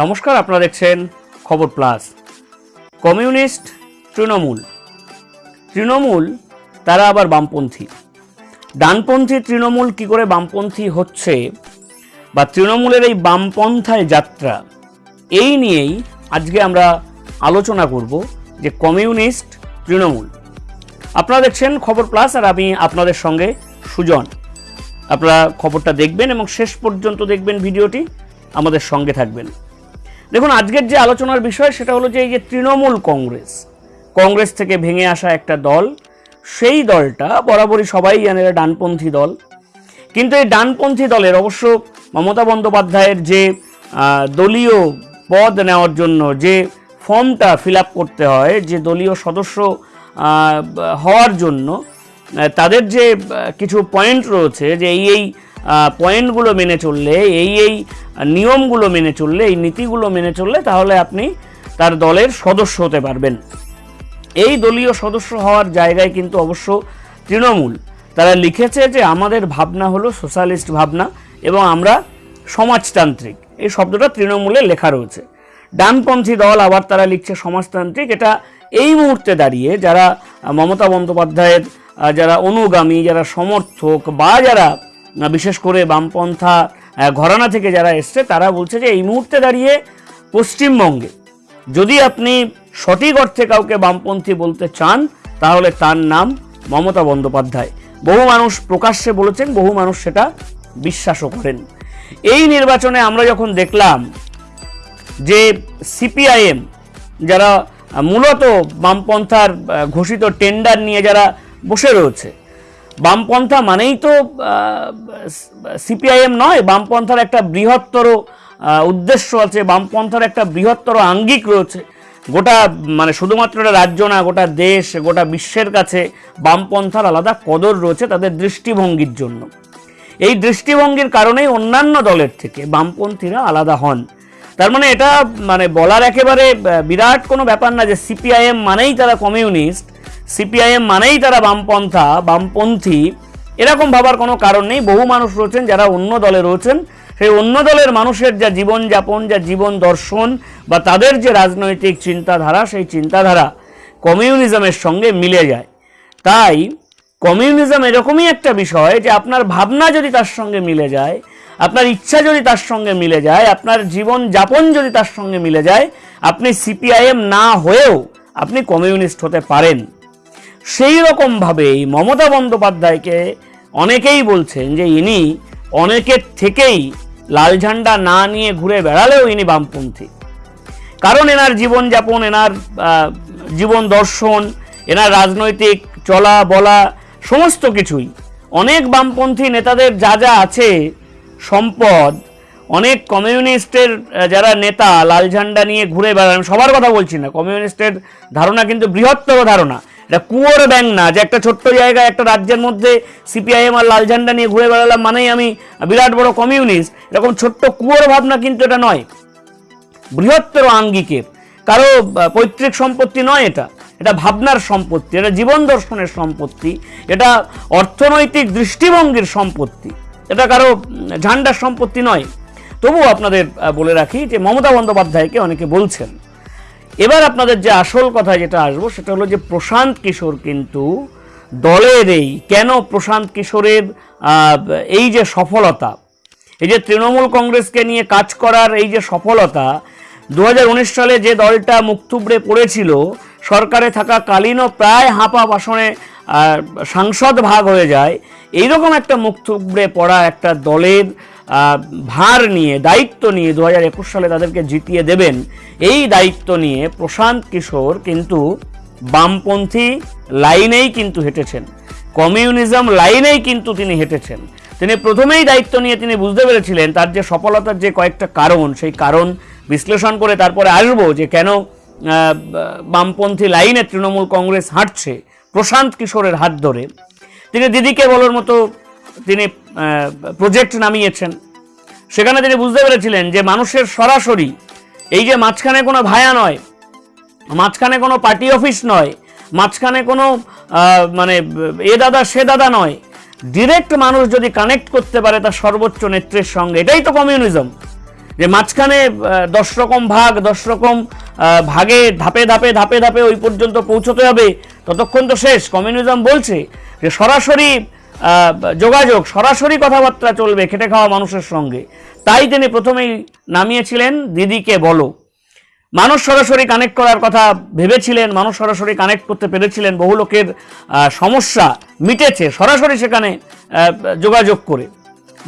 নমস্কার, আপনারা দেখছেন খবর প্লাস। কমিউনিস্ট তৃণমূল। তৃণমূল, তারা আবার বামপন্থী। ডানপন্থী তৃণমূল কি করে বামপন্থী হচ্ছে? বা তৃণমূলের এই বামপন্থায় যাত্রা, এই নিয়েই আজকে আমরা আলোচনা করব যে কমিউনিস্ট তৃণমূল। আপনারা দেখছেন খবর প্লাস আর আমি আপনাদের সঙ্গে সুজন। আপনারা খবরটা দেখবেন এবং শেষ পর্যন্ত দেখবেন ভিডিওটি। আমাদের সঙ্গে থাকবেন। দেখুন, আজকের যে আলোচনার বিষয় সেটা হলো যে এই যে তৃণমূল কংগ্রেস কংগ্রেস থেকে ভেঙে আসা একটা দল, সেই দলটা বরাবরই সবাই জানে ডানপন্থী দল। কিন্তু এই ডানপন্থী দলের অবশ্য মমতা বন্দ্যোপাধ্যায়ের যে দলীয় পদ নেওয়ার জন্য যে ফর্মটা ফিল করতে হয়, যে দলীয় সদস্য হওয়ার জন্য তাদের যে কিছু পয়েন্ট রয়েছে যে এই এই পয়েন্টগুলো মেনে চললে, এই এই নিয়মগুলো মেনে চললে, এই নীতিগুলো মেনে চললে তাহলে আপনি তার দলের সদস্য হতে পারবেন। এই দলীয় সদস্য হওয়ার জায়গায় কিন্তু অবশ্য তৃণমূল। তারা লিখেছে যে আমাদের ভাবনা হলো সোশ্যালিস্ট ভাবনা এবং আমরা সমাজতান্ত্রিক। এই শব্দটা তৃণমূলে লেখা রয়েছে। ডানপন্থী দল আবার তারা লিখছে সমাজতান্ত্রিক। এটা এই মুহূর্তে দাঁড়িয়ে যারা মমতা বন্দ্যোপাধ্যায়ের যারা অনুগামী, যারা সমর্থক বা যারা বিশেষ করে বামপন্থা ঘরানা থেকে যারা এসছে, তারা বলছে যে এই মুহূর্তে দাঁড়িয়ে পশ্চিমবঙ্গে যদি আপনি সঠিক অর্থে কাউকে বামপন্থী বলতে চান, তাহলে তার নাম মমতা বন্দ্যোপাধ্যায়। বহু মানুষ প্রকাশ্যে বলেছেন, বহু মানুষ সেটা বিশ্বাসও করেন। এই নির্বাচনে আমরা যখন দেখলাম যে সিপিআইএম যারা মূলত বামপন্থার ঘোষিত টেন্ডার নিয়ে যারা বসে রয়েছে। বামপন্থা মানেই তো সিপিআইএম নয়, বামপন্থার একটা বৃহত্তর উদ্দেশ্য আছে, বামপন্থার একটা বৃহত্তর আঙ্গিক রয়েছে। গোটা মানে শুধুমাত্র রাজ্য না, গোটা দেশ, গোটা বিশ্বের কাছে বামপন্থার আলাদা কদর রয়েছে তাদের দৃষ্টিভঙ্গির জন্য। এই দৃষ্টিভঙ্গির কারণেই অন্যান্য দলের থেকে বামপন্থীরা আলাদা হন। তার মানে এটা মানে বলার একেবারে বিরাট কোনো ব্যাপার না যে সিপিআইএম মানেই তারা কমিউনিস্ট সিপিআইএম মানেই তারা বামপন্থা, বামপন্থী, এরকম ভাবার কোনো কারণ নেই। বহু মানুষ রয়েছেন যারা অন্য দলে রয়েছেন। সেই অন্য দলের মানুষের যা জীবনযাপন, যা জীবন দর্শন বা তাদের যে রাজনৈতিক চিন্তাধারা, সেই চিন্তাধারা কমিউনিজমের সঙ্গে মিলে যায়। তাই কমিউনিজম এরকমই একটা বিষয় যে আপনার ভাবনা যদি তার সঙ্গে মিলে যায়, আপনার ইচ্ছা যদি তার সঙ্গে মিলে যায়, আপনার জীবন যাপন যদি তার সঙ্গে মিলে যায়, আপনি সিপিআইএম না হয়েও আপনি কমিউনিস্ট হতে পারেন। সেই রকমভাবেই মমতা বন্দ্যোপাধ্যায়কে অনেকেই বলছেন যে ইনি অনেকের থেকেই লাল ঝান্ডা না নিয়ে ঘুরে বেড়ালেও ইনি বামপন্থী। কারণ এনার জীবনযাপন, এনার জীবন দর্শন, এনার রাজনৈতিক চলা বলা সমস্ত কিছুই। অনেক বামপন্থী নেতাদের যা যা আছে সম্পদ, অনেক কমিউনিস্টের যারা নেতা লাল ঝান্ডা নিয়ে ঘুরে বেড়ান, সবার কথা বলছি না। কমিউনিস্টের ধারণা কিন্তু বৃহত্তর ধারণা। এটা কুয়োর ব্যাং না, যে একটা ছোট্ট জায়গায় একটা রাজ্যের মধ্যে সিপিআইএম আর লাল ঝান্ডা নিয়ে ঘুরে বেড়ালাম মানেই আমি বিরাট বড় কমিউনিস্ট এরকম ছোট্ট কুয়োর ভাবনা কিন্তু এটা নয়। বৃহত্তর আঙ্গিকের কারও পৈতৃক সম্পত্তি নয় এটা। এটা ভাবনার সম্পত্তি, এটা জীবন দর্শনের সম্পত্তি, এটা অর্থনৈতিক দৃষ্টিভঙ্গির সম্পত্তি। এটা কারও ঝান্ডার সম্পত্তি নয়। তবুও আপনাদের বলে রাখি যে মমতা বন্দ্যোপাধ্যায়কে অনেকে বলছেন এবার আপনাদের যে আসল কথা যেটা আসব, সেটা হলো যে প্রশান্ত কিশোর কিন্তু দলের এই কেন প্রশান্ত কিশোরের এই যে সফলতা, এই যে তৃণমূল কংগ্রেসকে নিয়ে কাজ করার এই যে সফলতা দু হাজার উনিশ সালে যে দলটা মুখ থুবড়ে পড়েছিল, সরকারে থাকা কালীনও প্রায় হাঁপা বাসনে সাংসদ ভাগ হয়ে যায়। এইরকম একটা মুখ থুবড়ে পড়া একটা দলের ভার নিয়ে, দায়িত্ব নিয়ে দু হাজার একুশ সালে তাদেরকে জিতিয়ে দেবেন, এই দায়িত্ব নিয়ে প্রশান্ত কিশোর কিন্তু বামপন্থী লাইনেই কিন্তু হেঁটেছেন। কমিউনিজম লাইনেই কিন্তু তিনি হেঁটেছেন। তিনি প্রথমেই দায়িত্ব নিয়ে তিনি বুঝতে পেরেছিলেন তার যে সফলতার যে কয়েকটা কারণ, সেই কারণ বিশ্লেষণ করে তারপরে আসব যে কেন বামপন্থী লাইনে তৃণমূল কংগ্রেস হাঁটছে প্রশান্ত কিশোরের হাত ধরে। তিনি দিদিকে বলার মতো তিনি প্রজেক্ট নামিয়েছেন। সেখানে তিনি বুঝতে পেরেছিলেন যে মানুষের সরাসরি, এই যে মাঝখানে কোনো ভায়া নয়, মাঝখানে কোনো পার্টি অফিস নয়, মাঝখানে কোনো মানে এ দাদা সে দাদা নয় ডিরেক্ট মানুষ যদি কানেক্ট করতে পারে তার সর্বোচ্চ নেত্রের সঙ্গে, এটাই তো কমিউনিজম যে মাঝখানে দশ রকম ভাগ, দশ রকম ভাগে ধাপে ধাপে ধাপে ধাপে ওই পর্যন্ত পৌঁছতে হবে, ততক্ষণ তো শেষ। কমিউনিজম বলছে যে সরাসরি যোগাযোগ, সরাসরি কথাবার্তা চলবে খেটে খাওয়া মানুষের সঙ্গে। তাই তিনি প্রথমেই নামিয়েছিলেন, দিদিকে বলো। মানুষ সরাসরি কানেক্ট করার কথা ভেবেছিলেন, মানুষ সরাসরি কানেক্ট করতে পেরেছিলেন, বহু লোকের সমস্যা মিটেছে সরাসরি সেখানে যোগাযোগ করে।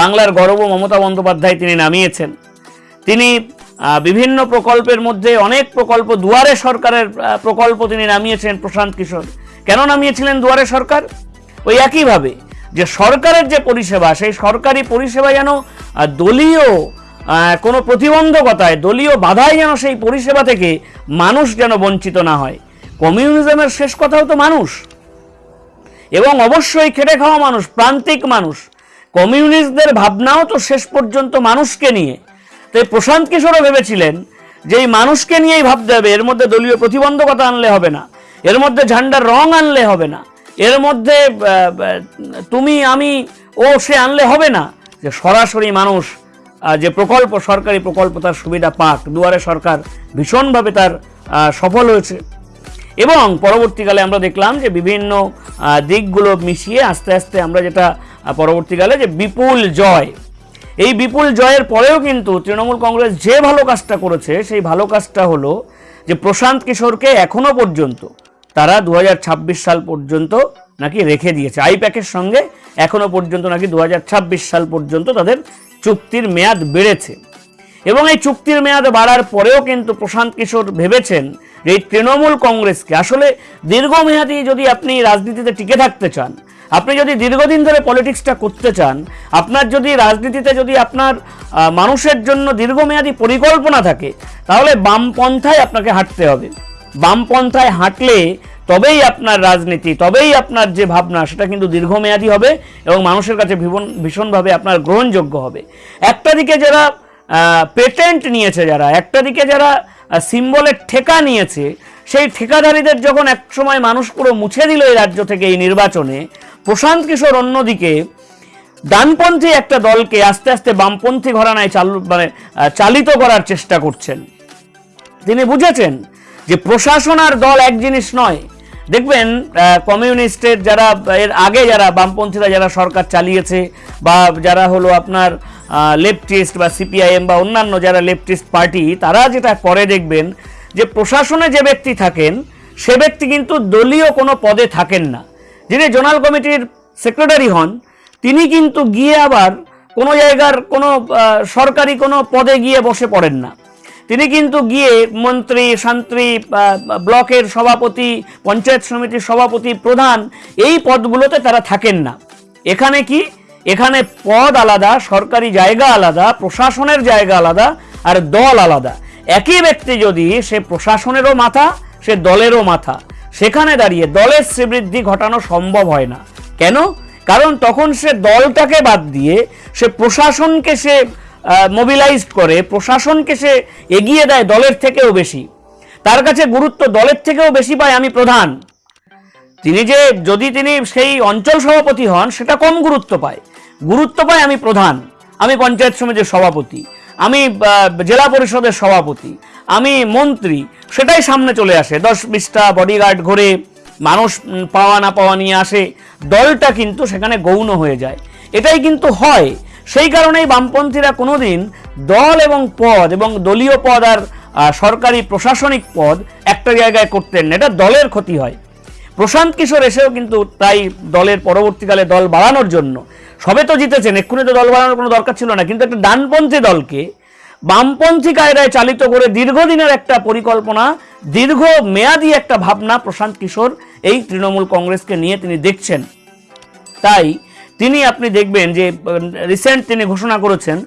বাংলার গৌরব মমতা বন্দ্যোপাধ্যায় তিনি নামিয়েছেন। তিনি বিভিন্ন প্রকল্পের মধ্যে অনেক প্রকল্প, দুয়ারে সরকারের প্রকল্প তিনি নামিয়েছেন প্রশান্ত কিশোর। কেন নামিয়েছিলেন দুয়ারে সরকার? ওই একইভাবে যে সরকারের যে পরিষেবা, সেই সরকারি পরিষেবা যেন দলীয় কোনো প্রতিবন্ধকতায়, দলীয় বাধায় যেন সেই পরিষেবা থেকে মানুষ যেন বঞ্চিত না হয়। কমিউনিজমের শেষ কথাও তো মানুষ। এবং অবশ্যই খেটে খাওয়া মানুষ, প্রান্তিক মানুষ। কমিউনিস্টদের ভাবনাও তো শেষ পর্যন্ত মানুষকে নিয়ে। তাই প্রশান্ত কিশোরও ভেবেছিলেন যে এই মানুষকে নিয়েই ভাবতে হবে, এর মধ্যে দলীয় প্রতিবন্ধকতা আনলে হবে না। এর মধ্যে ঝান্ডার রং আনলে হবে না। এর মধ্যে তুমি, আমি, ও, সে আনলে হবে না। যে সরাসরি মানুষ যে প্রকল্প, সরকারি প্রকল্প তার সুবিধা পাক। দুয়ারে সরকার ভীষণভাবে তার সফল হয়েছে। এবং পরবর্তীকালে আমরা দেখলাম যে বিভিন্ন দিকগুলো মিশিয়ে আস্তে আস্তে আমরা যেটা পরবর্তীকালে যে বিপুল জয়। এই বিপুল জয়ের পরেও কিন্তু তৃণমূল কংগ্রেস যে ভালো কাজটা করেছে, সেই ভালো কাজটা হলো যে প্রশান্ত কিশোরকে এখনও পর্যন্ত তারা দু হাজার ছাব্বিশ সাল পর্যন্ত নাকি রেখে দিয়েছে। আইপ্যাকের সঙ্গে এখনও পর্যন্ত নাকি দু হাজার ছাব্বিশ সাল পর্যন্ত তাদের চুক্তির মেয়াদ বেড়েছে। এবং এই চুক্তির মেয়াদ বাড়ার পরেও কিন্তু প্রশান্ত কিশোর ভেবেছেন যে এই তৃণমূল কংগ্রেসকে, আসলে দীর্ঘমেয়াদী যদি আপনি রাজনীতিতে টিকে থাকতে চান, আপনি যদি দীর্ঘদিন ধরে পলিটিক্সটা করতে চান, আপনার যদি রাজনীতিতে যদি আপনার মানুষের জন্য দীর্ঘমেয়াদী পরিকল্পনা থাকে, তাহলে বামপন্থায় আপনাকে হাঁটতে হবে। বামপন্থায় হাঁটলে তবেই আপনার রাজনীতি, তবেই আপনার যে ভাবনা, সেটা কিন্তু দীর্ঘমেয়াদী হবে এবং মানুষের কাছে ভীষণ ভীষণভাবে আপনার গ্রহণযোগ্য হবে। একটা দিকে যারা পেটেন্ট নিয়েছে যারা, একটা দিকে যারা সিম্বলের ঠেকা নিয়েছে, সেই ঠিকাদারিদের যখন একসময় মানুষ পুরো মুছে দিল এই রাজ্য থেকে এই নির্বাচনে, প্রশান্ত কিশোর অন্যদিকে ডানপন্থী একটা দলকে আস্তে আস্তে বামপন্থী ঘরানায় চালু মানে চালিত করার চেষ্টা করছেন। তিনি বুঝেছেন যে প্রশাসন আর দল এক জিনিস নয়। দেখবেন কমিউনিস্টের যারা, এর আগে যারা বামপন্থীরা যারা সরকার চালিয়েছে বা যারা হলো আপনার লেফটিস্ট বা সিপিআইএম বা অন্যান্য যারা লেফটিস্ট পার্টি, তারা যেটা করে দেখবেন যে প্রশাসনে যে ব্যক্তি থাকেন, সে ব্যক্তি কিন্তু দলীয় কোনো পদে থাকেন না। যিনি জোনাল কমিটির সেক্রেটারি হন, তিনি কিন্তু গিয়ে আবার কোনো জায়গার কোনো সরকারি কোনো পদে গিয়ে বসে পড়েন না। তিনি কিন্তু গিয়ে মন্ত্রী, শান্ত্রী ব্লকের সভাপতি, পঞ্চায়েত সমিতির সভাপতি, প্রধান, এই পদগুলোতে তারা থাকেন না। এখানে কি? এখানে পদ আলাদা, সরকারি জায়গা আলাদা, প্রশাসনের জায়গা আলাদা আর দল আলাদা। একই ব্যক্তি যদি সে প্রশাসনেরও মাথা, সে দলেরও মাথা। সেখানে দাঁড়িয়ে দলের শ্রীবৃদ্ধি ঘটানো সম্ভব হয় না। কেন? কারণ তখন সে দলটাকে বাদ দিয়ে সে প্রশাসনকে সে মোবিলাইজড করে, প্রশাসনকে সে এগিয়ে দেয় দলের থেকেও বেশি। তার কাছে গুরুত্ব দলের থেকেও বেশি পায় আমি প্রধান। তিনি যে, যদি তিনি সেই অঞ্চল সভাপতি হন, সেটা কম গুরুত্ব পায়। গুরুত্ব পায় আমি প্রধান। আমি পঞ্চায়েত সমিতির সভাপতি। আমি জেলা পরিষদের সভাপতি। আমি মন্ত্রী। সেটাই সামনে চলে আসে। দশ বিশটা বডিগার্ড ঘরে, মানুষ পাওয়া না পাওয়া নিয়ে আসে। দলটা কিন্তু সেখানে গৌণ হয়ে যায়। এটাই কিন্তু হয়। সেই কারণেই বামপন্থীরা কোনোদিন দল এবং পদ এবং দলীয় পদ আর সরকারি প্রশাসনিক পদ একটা জায়গায় করতেন না। এটা দলের ক্ষতি হয়। প্রশান্ত কিশোর এসেও কিন্তু তাই দলের পরবর্তীকালে দল বাড়ানোর জন্য। সবে তো জিতেছেন, এক্ষুনি তো দল বাড়ানোর কোনো দরকার ছিল না। কিন্তু একটা ডানপন্থী দলকে বামপন্থী কায়দায় চালিত করে দীর্ঘদিনের একটা পরিকল্পনা, দীর্ঘ মেয়াদী একটা ভাবনা প্রশান্ত কিশোর এই তৃণমূল কংগ্রেসকে নিয়ে তিনি দেখছেন। তাই তিনি আপনি দেখবেন যে রিসেন্ট তিনি ঘোষণা করেছেন,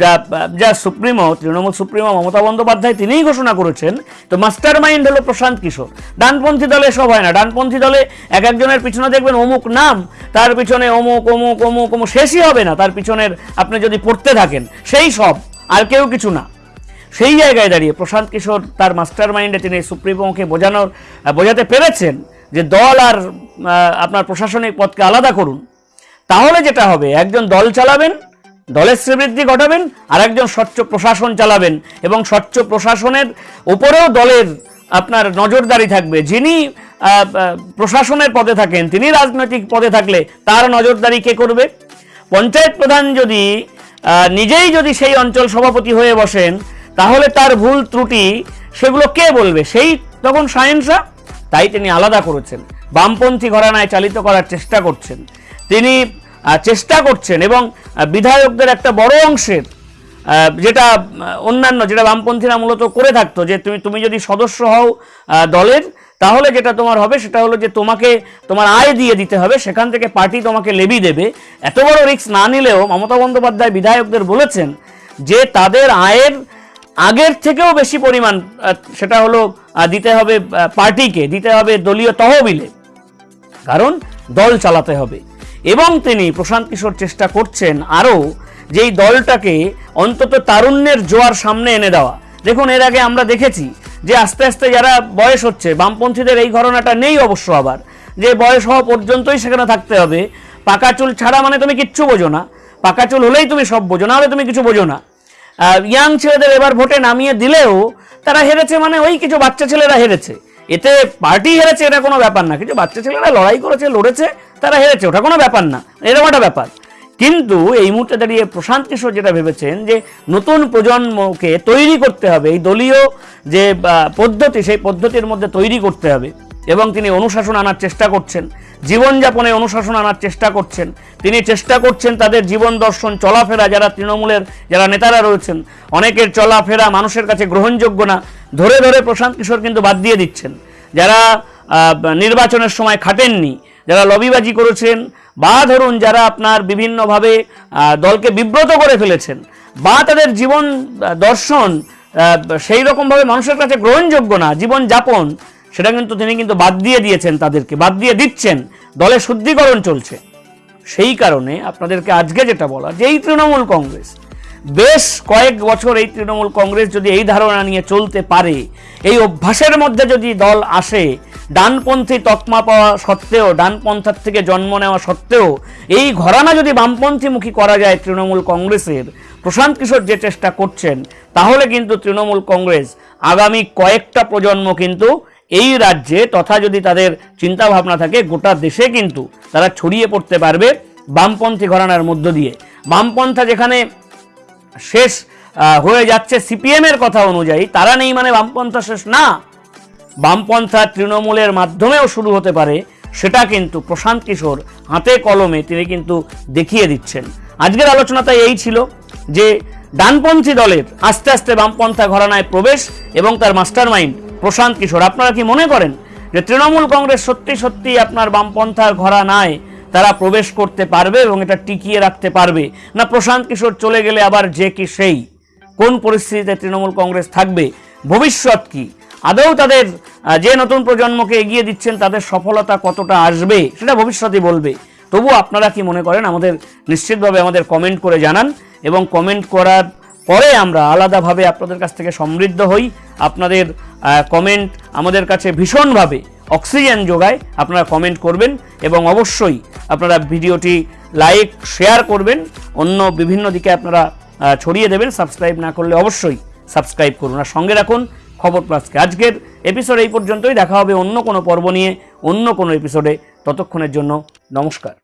যা যা সুপ্রিমো, তৃণমূল সুপ্রিমো মমতা বন্দ্যোপাধ্যায় তিনিই ঘোষণা করেছেন, তো মাস্টার মাইন্ড হলো প্রশান্ত কিশোর। ডানপন্থী দলে সব হয় না। ডানপন্থী দলে এক একজনের পিছনে দেখবেন অমুক নাম, তার পিছনে অমুক অমুক অমুক অমুক, শেষই হবে না। তার পিছনের আপনি যদি পড়তে থাকেন, সেই সব আর কেউ কিছু না। সেই জায়গায় দাঁড়িয়ে প্রশান্ত কিশোর তার মাস্টার মাইন্ডে তিনি সুপ্রিমোকে বোঝানোর, বোঝাতে পেরেছেন যে দল আর আপনার প্রশাসনিক পদকে আলাদা করুন। তাহলে যেটা হবে, একজন দল চালাবেন, দলের শ্রীবৃদ্ধি ঘটাবেন আর একজন স্বচ্ছ প্রশাসন চালাবেন। এবং স্বচ্ছ প্রশাসনের উপরেও দলের আপনার নজরদারি থাকবে। যিনি প্রশাসনের পদে থাকেন, তিনি রাজনৈতিক পদে থাকলে তার নজরদারি কে করবে? পঞ্চায়েত প্রধান যদি নিজেই যদি সেই অঞ্চল সভাপতি হয়ে বসেন, তাহলে তার ভুল ত্রুটি সেগুলো কে বলবে? সেই তখন সায়েন্সা তাই তিনি আলাদা করেছেন। বামপন্থী ঘরানায় চালিত করার চেষ্টা করছেন। তিনি চেষ্টা করছেন এবং বিধায়কদের একটা বড় অংশের যেটা অন্যান্য, যেটা বামপন্থীরা মূলত করে থাকতো, যে তুমি তুমি যদি সদস্য হও দলের, তাহলে যেটা তোমার হবে সেটা হলো যে তোমাকে, তোমার আয় দিয়ে দিতে হবে, সেখান থেকে পার্টি তোমাকে লেবি দেবে। এত বড় রিস্ক না নিলেও মমতা বন্দ্যোপাধ্যায় বিধায়কদের বলেছেন যে তাদের আয়ের আগের থেকেও বেশি পরিমাণ সেটা হলো দিতে হবে পার্টিকে, দিতে হবে দলীয় তহবিলে। কারণ দল চালাতে হবে। এবং তিনি প্রশান্ত কিশোর চেষ্টা করছেন আরও যেই দলটাকে অন্তত তারুণ্যের জোয়ার সামনে এনে দেওয়া। দেখুন, এর আগে আমরা দেখেছি যে আস্তে আস্তে যারা বয়স হচ্ছে, বামপন্থীদের এই ঘটনাটা নেই অবশ্য আবার, যে বয়স হওয়া পর্যন্তই সেখানে থাকতে হবে। পাকা চুল ছাড়া মানে তুমি কিচ্ছু বোঝো না। পাকা চুল হলেই তুমি সব বোঝো, না হলে তুমি কিছু বোঝো না। ইয়াং ছেলেদের এবার ভোটে নামিয়ে দিলেও তারা হেরেছে মানে ওই কিছু বাচ্চা ছেলেরা হেরেছে। এতে পার্টি হেরেছে, এটা কোনো ব্যাপার না। কিছু বাচ্চা ছেলেরা লড়াই করেছে, লড়েছে, তারা হেরেছে, ওটা কোনো ব্যাপার না। এরকম একটা ব্যাপার। কিন্তু এই মুহূর্তে দাঁড়িয়ে প্রশান্ত কিশোর যেটা ভেবেছেন যে নতুন প্রজন্মকে তৈরি করতে হবে, এই দলীয় যে পদ্ধতি, সেই পদ্ধতির মধ্যে তৈরি করতে হবে। এবং তিনি অনুশাসন আনার চেষ্টা করছেন। জীবনযাপনে অনুশাসন আনার চেষ্টা করছেন। তিনি চেষ্টা করছেন তাদের জীবন দর্শন, চলাফেরা যারা তৃণমূলের যারা নেতারা রয়েছেন, অনেকের চলাফেরা মানুষের কাছে গ্রহণযোগ্য না, ধরে ধরে প্রশান্ত কিশোর কিন্তু বাদ দিয়ে দিচ্ছেন। যারা নির্বাচনের সময় খাটেননি, যারা লবিবাজি করেছেন, বা ধরুন যারা আপনার বিভিন্নভাবে দলকে বিব্রত করে ফেলেছেন, বা তাদের জীবন দর্শন সেই রকমভাবে মানুষের কাছে গ্রহণযোগ্য না জীবন যাপন সেটা কিন্তু তিনি কিন্তু বাদ দিয়ে দিয়েছেন তাদেরকে, বাদ দিয়ে দিচ্ছেন। দলে শুদ্ধিকরণ চলছে। সেই কারণে আপনাদেরকে আজকে যেটা বলা, যে এই তৃণমূল কংগ্রেস, বেশ কয়েক বছর এই তৃণমূল কংগ্রেস যদি এই ধারণা নিয়ে চলতে পারে, এই অভ্যাসের মধ্যে যদি দল আসে, ডানপন্থী তকমা পাওয়া সত্ত্বেও, ডানপন্থার থেকে জন্ম নেওয়া সত্ত্বেও, এই ঘরানা যদি বামপন্থীমুখী করা যায় তৃণমূল কংগ্রেসের, প্রশান্ত কিশোর যে চেষ্টা করছেন, তাহলে কিন্তু তৃণমূল কংগ্রেস আগামী কয়েকটা প্রজন্ম কিন্তু এই রাজ্যে তথা যদি তাদের চিন্তা ভাবনা থাকে, গোটা দেশে কিন্তু তারা ছড়িয়ে পড়তে পারবে বামপন্থী ঘরানার মধ্য দিয়ে। বামপন্থা যেখানে শেষ হয়ে যাচ্ছে সিপিএম এর কথা অনুযায়ী, তারা নেই মানে বামপন্থা শেষ না। বামপন্থা তৃণমূলের মাধ্যমেও শুরু হতে পারে, সেটা কিন্তু প্রশান্ত কিশোর হাতে কলমে তিনি কিন্তু দেখিয়ে দিচ্ছেন। আজকের আলোচনাটা এই ছিল যে ডানপন্থী দলের আস্তে আস্তে বামপন্থা ঘরানায় প্রবেশ এবং তার মাস্টার মাইন্ড প্রশান্ত কিশোর, আপনারা কি মনে করেন যে তৃণমূল কংগ্রেস সত্যি সত্যি আপনার বামপন্থার ঘরা নাই, তারা প্রবেশ করতে পারবে এবং এটা টিকিয়ে রাখতে পারবে? না প্রশান্ত কিশোর চলে গেলে আবার যে কি সেই? কোন পরিস্থিতিতে তৃণমূল কংগ্রেস থাকবে? ভবিষ্যৎ কি? আদৌ তাদের যে নতুন প্রজন্মকে এগিয়ে দিচ্ছেন তাদের সফলতা কতটা আসবে, সেটা ভবিষ্যতই বলবে। তবু আপনারা কি মনে করেন? আমাদের নিশ্চিতভাবে আমাদের কমেন্ট করে জানান এবং কমেন্ট করার পরে আমরা আলাদাভাবে আপনাদের কাছ থেকে সমৃদ্ধ হই। আপনাদের কমেন্ট আমাদের কাছে ভীষণভাবে অক্সিজেন যোগায়। আপনারা কমেন্ট করবেন এবং অবশ্যই আপনারা ভিডিওটি লাইক শেয়ার করবেন। অন্য বিভিন্ন দিকে আপনারা ছড়িয়ে দেবেন। সাবস্ক্রাইব না করলে অবশ্যই সাবস্ক্রাইব করুন। আর সঙ্গে রাখুন খবর প্লাসকে আজকের এপিসোড এই পর্যন্তই। দেখা হবে অন্য কোনো পর্ব নিয়ে, অন্য কোনো এপিসোডে ততক্ষণের জন্য নমস্কার।